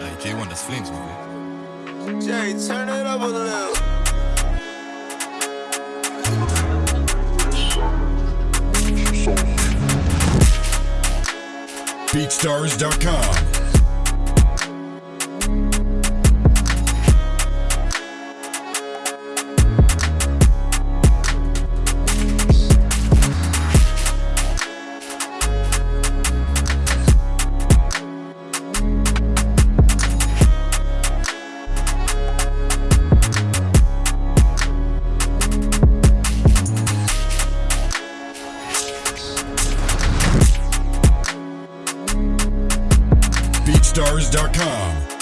Hey, J1, that's Flames, man. Jay, turn it up a little. BeatStars.com. BeatStars.com.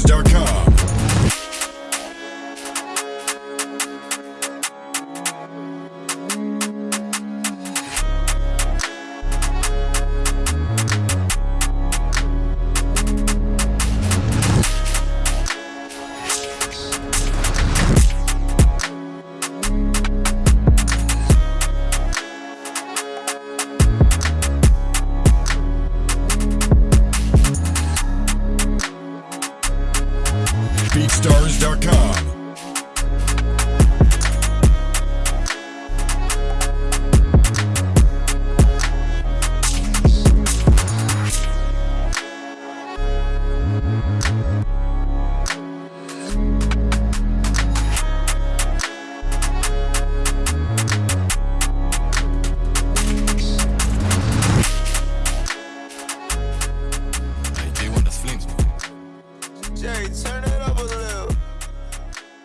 BeatStars.com.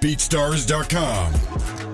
BeatStars.com.